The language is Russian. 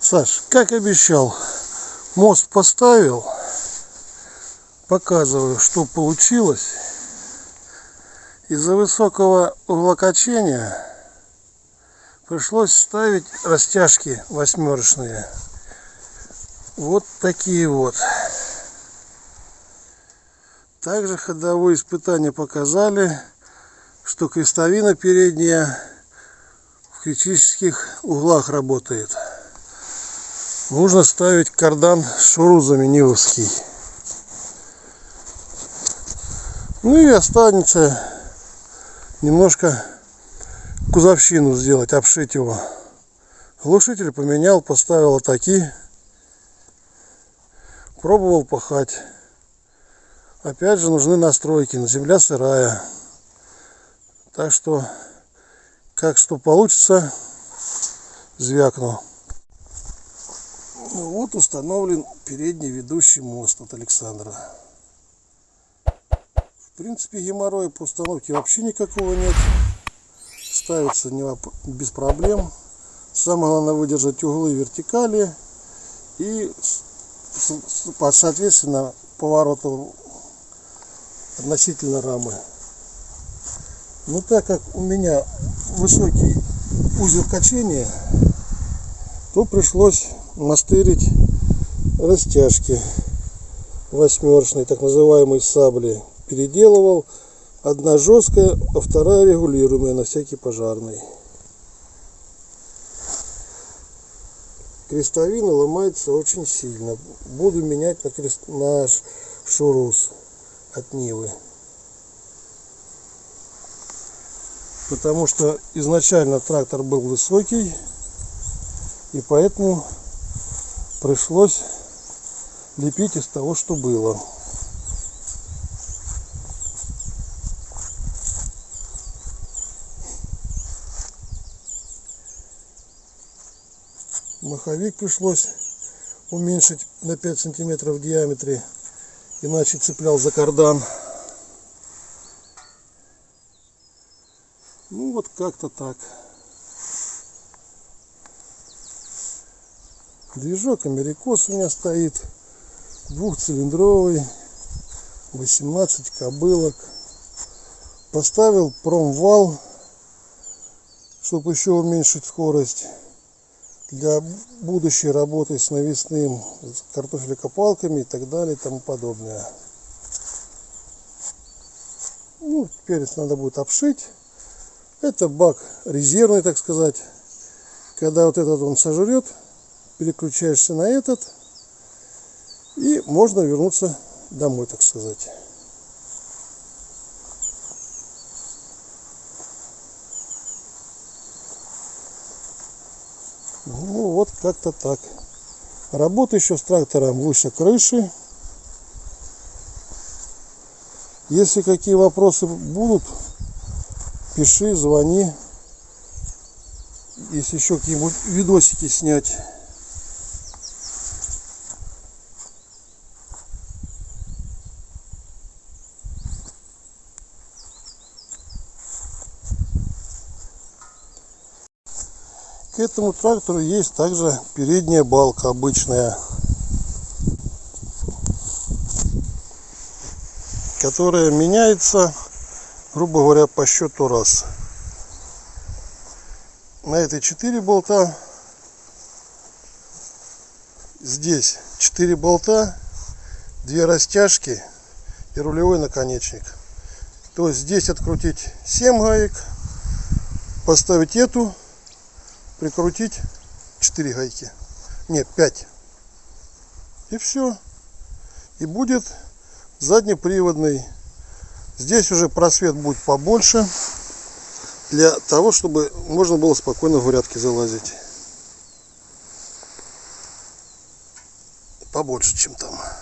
Саш, как обещал, мост поставил. Показываю, что получилось. Из-за высокого углокачения пришлось ставить растяжки восьмерочные. Вот такие вот. Также ходовые испытания показали, что крестовина передняя критических углах работает. Нужно ставить кардан шурузами Нивовский. Ну и останется немножко кузовщину сделать, обшить его. Глушитель поменял, поставил атаки. Пробовал пахать. Опять же нужны настройки, земля сырая. Так что, как что получится, звякну. Ну вот установлен передний ведущий мост от Александра. В принципе геморроя по установке вообще никакого нет. Ставится не без проблем. Самое главное выдержать углы вертикали и соответственно повороту относительно рамы. Но так как у меня высокий узел качения, то пришлось мастырить растяжки восьмерочные, так называемые сабли. Переделывал. Одна жесткая, а вторая регулируемая на всякий пожарный. Крестовина ломается очень сильно. Буду менять на, крест... на шурус от Нивы. Потому что изначально трактор был высокий. И поэтому пришлось лепить из того, что было. Маховик пришлось уменьшить на 5 сантиметров в диаметре, иначе цеплял за кардан. Вот как-то так. Движок Америкос у меня стоит. Двухцилиндровый. 18 кобылок. Поставил промвал, чтобы еще уменьшить скорость. Для будущей работы с навесным картофелекопалками и так далее и тому подобное. Ну, теперь надо будет обшить. Это бак резервный, так сказать. Когда вот этот он сожрет, переключаешься на этот и можно вернуться домой, так сказать. Ну вот как-то так. Работа еще с трактором выше крыши. Если какие вопросы будут, пиши, звони. Если еще какие-нибудь видосики снять. К этому трактору есть также передняя балка обычная, которая меняется, грубо говоря, по счету раз. На этой 4 болта, здесь 4 болта, 2 растяжки и рулевой наконечник. То есть здесь открутить 7 гаек, поставить эту прикрутить 4 гайки. Нет, 5. И все. И будет заднеприводный. Здесь уже просвет будет побольше. Для того, чтобы можно было спокойно в грядки залазить. Побольше, чем там.